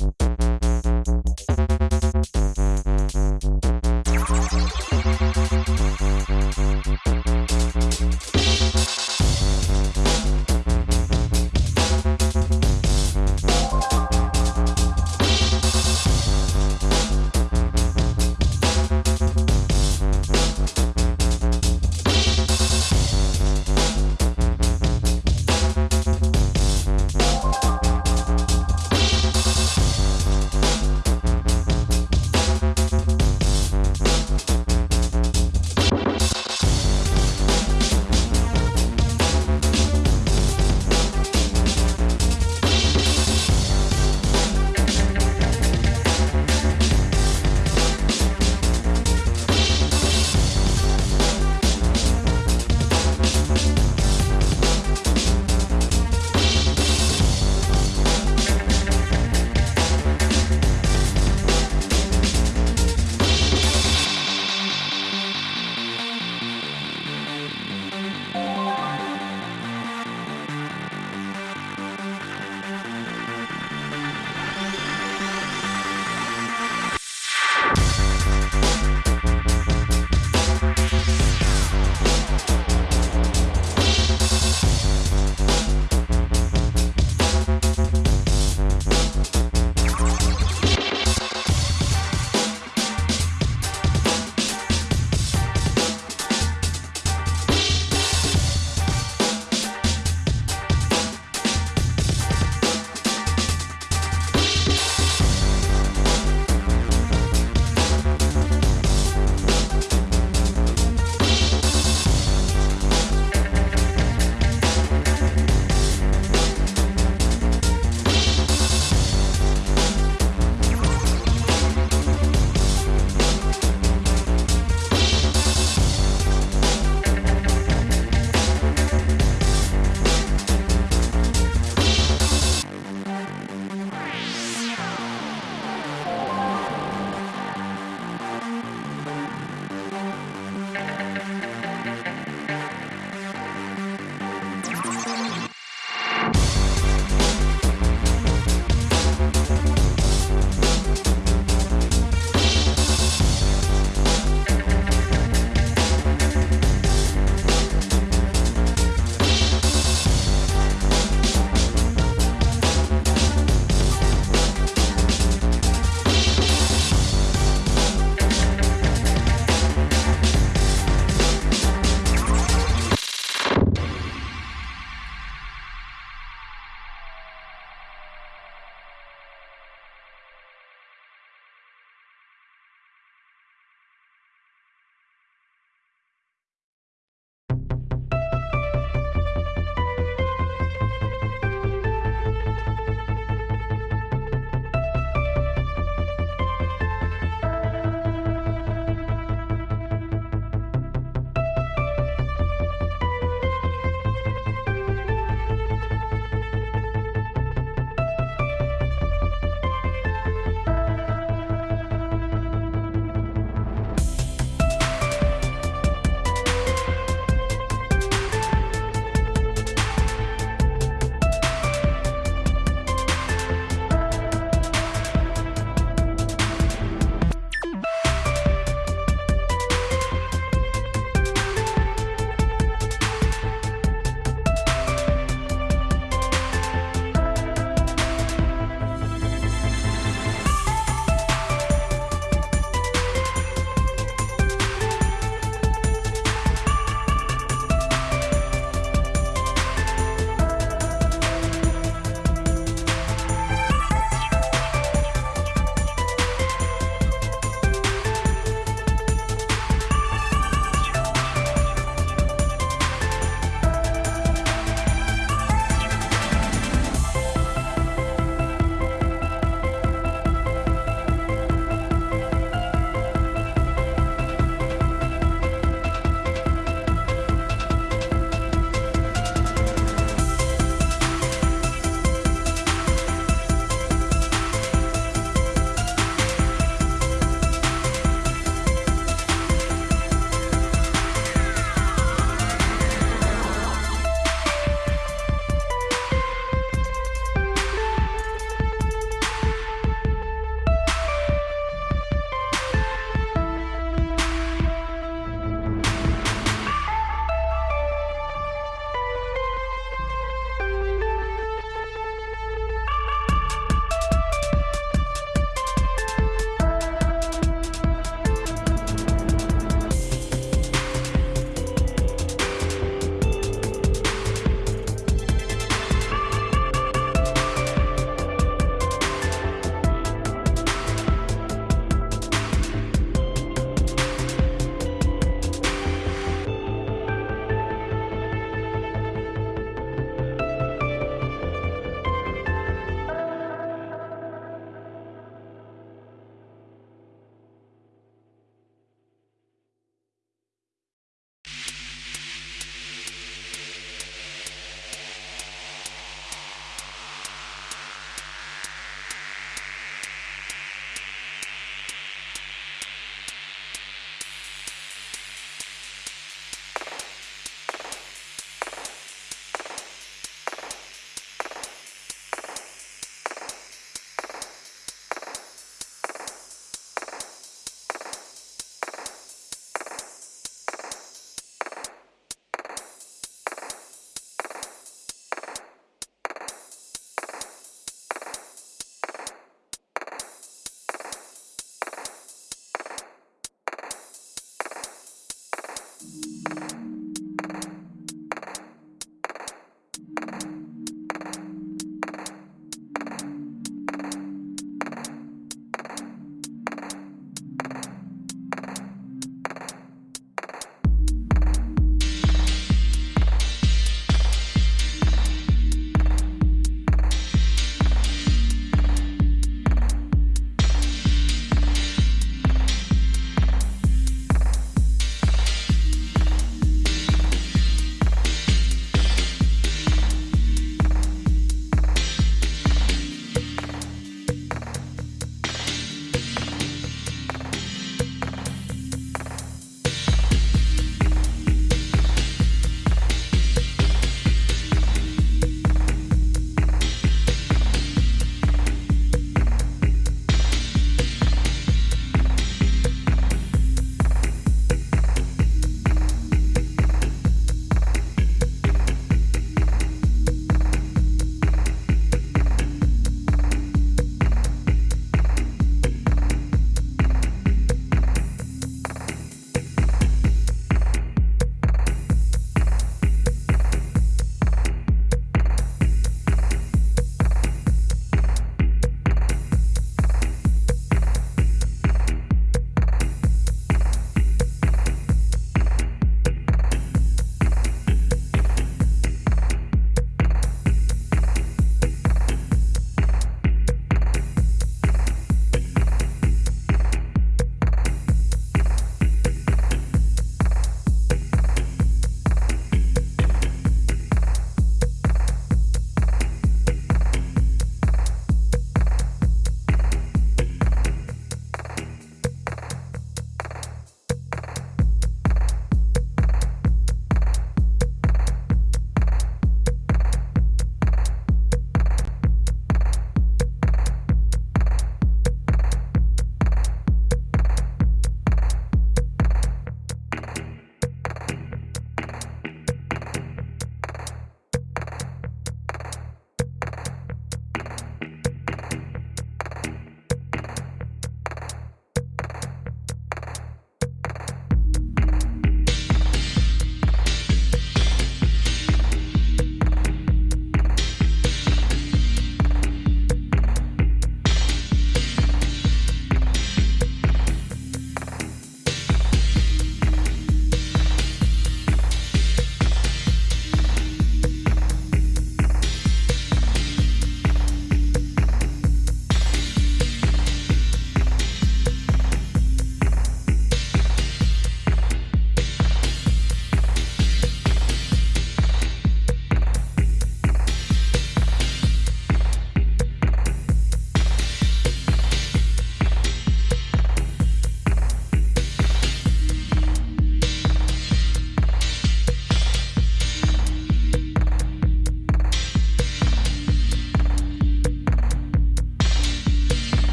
you.